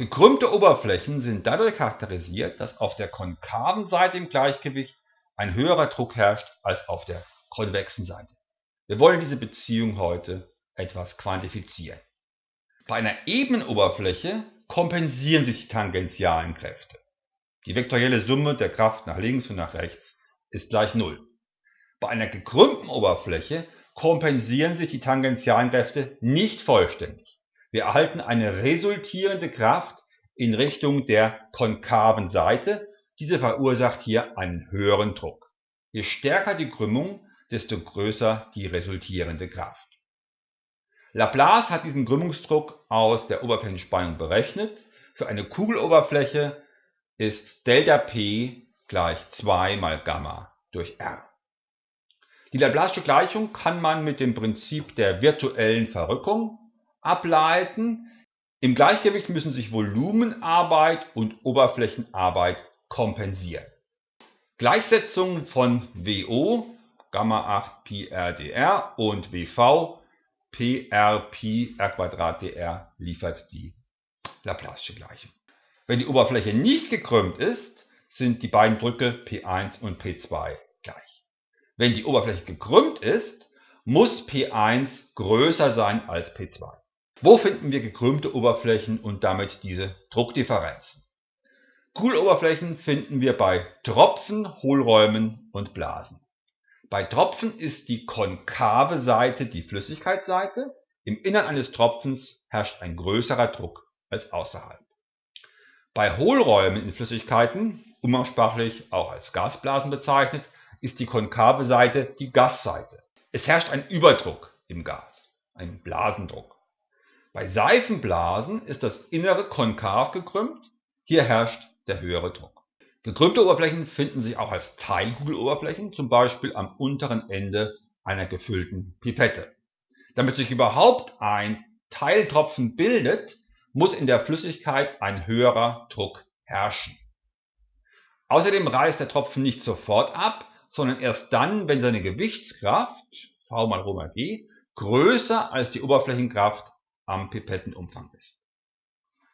Gekrümmte Oberflächen sind dadurch charakterisiert, dass auf der konkaven Seite im Gleichgewicht ein höherer Druck herrscht als auf der konvexen Seite. Wir wollen diese Beziehung heute etwas quantifizieren. Bei einer ebenen Oberfläche kompensieren sich die tangentialen Kräfte. Die vektorielle Summe der Kraft nach links und nach rechts ist gleich 0. Bei einer gekrümmten Oberfläche kompensieren sich die tangentialen Kräfte nicht vollständig. Wir erhalten eine resultierende Kraft in Richtung der konkaven Seite. Diese verursacht hier einen höheren Druck. Je stärker die Krümmung, desto größer die resultierende Kraft. Laplace hat diesen Krümmungsdruck aus der Oberflächenspannung berechnet. Für eine Kugeloberfläche ist ΔP gleich 2 mal Gamma durch R. Die Laplace'sche Gleichung kann man mit dem Prinzip der virtuellen Verrückung ableiten. Im Gleichgewicht müssen sich Volumenarbeit und Oberflächenarbeit kompensieren. Gleichsetzung von WO, Gamma 8 Pi RdR und WV, PR Pi R dr liefert die Laplace'sche Gleichung. Wenn die Oberfläche nicht gekrümmt ist, sind die beiden Drücke P1 und P2 gleich. Wenn die Oberfläche gekrümmt ist, muss P1 größer sein als P2. Wo finden wir gekrümmte Oberflächen und damit diese Druckdifferenzen? Kugeloberflächen finden wir bei Tropfen, Hohlräumen und Blasen. Bei Tropfen ist die konkave Seite die Flüssigkeitsseite, im Innern eines Tropfens herrscht ein größerer Druck als außerhalb. Bei Hohlräumen in Flüssigkeiten, umgangssprachlich auch als Gasblasen bezeichnet, ist die konkave Seite die Gasseite. Es herrscht ein Überdruck im Gas, ein Blasendruck. Bei Seifenblasen ist das Innere konkav gekrümmt, hier herrscht der höhere Druck. Gekrümmte Oberflächen finden sich auch als Teilkugeloberflächen, zum Beispiel am unteren Ende einer gefüllten Pipette. Damit sich überhaupt ein Teiltropfen bildet, muss in der Flüssigkeit ein höherer Druck herrschen. Außerdem reißt der Tropfen nicht sofort ab, sondern erst dann, wenn seine Gewichtskraft, V mal Rho mal G, größer als die Oberflächenkraft am Pipettenumfang ist.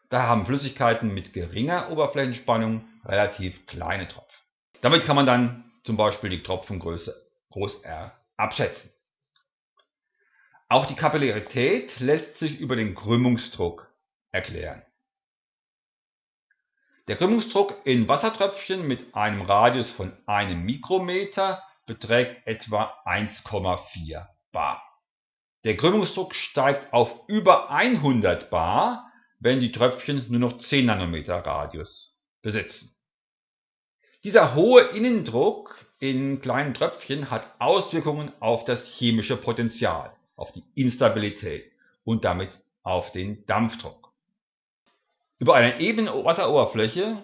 Daher haben Flüssigkeiten mit geringer Oberflächenspannung relativ kleine Tropfen. Damit kann man dann zum Beispiel die Tropfengröße groß R abschätzen. Auch die Kapillarität lässt sich über den Krümmungsdruck erklären. Der Krümmungsdruck in Wassertröpfchen mit einem Radius von einem Mikrometer beträgt etwa 1,4 bar. Der Krümmungsdruck steigt auf über 100 bar, wenn die Tröpfchen nur noch 10 Nanometer Radius besitzen. Dieser hohe Innendruck in kleinen Tröpfchen hat Auswirkungen auf das chemische Potential, auf die Instabilität und damit auf den Dampfdruck. Über einer ebenen Wasseroberfläche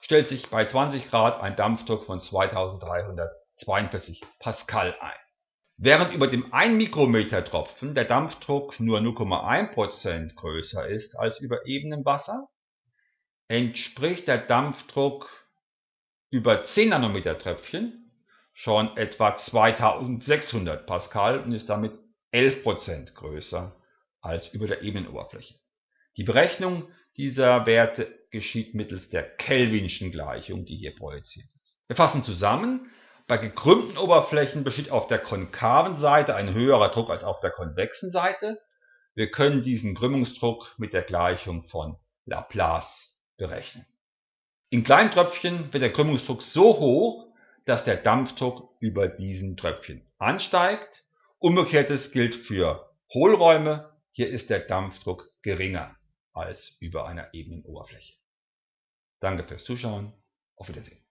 stellt sich bei 20 Grad ein Dampfdruck von 2342 Pascal ein. Während über dem 1 Mikrometer Tropfen der Dampfdruck nur 0,1% größer ist als über ebenem Wasser, entspricht der Dampfdruck über 10 Nanometer Tröpfchen schon etwa 2600 Pascal und ist damit 11% größer als über der ebenen Oberfläche. Die Berechnung dieser Werte geschieht mittels der Kelvinschen Gleichung, die hier projiziert ist. Wir fassen zusammen, bei gekrümmten Oberflächen besteht auf der konkaven Seite ein höherer Druck als auf der konvexen Seite. Wir können diesen Krümmungsdruck mit der Gleichung von Laplace berechnen. In kleinen Tröpfchen wird der Krümmungsdruck so hoch, dass der Dampfdruck über diesen Tröpfchen ansteigt. Umgekehrtes gilt für Hohlräume. Hier ist der Dampfdruck geringer als über einer ebenen Oberfläche. Danke fürs Zuschauen. Auf Wiedersehen.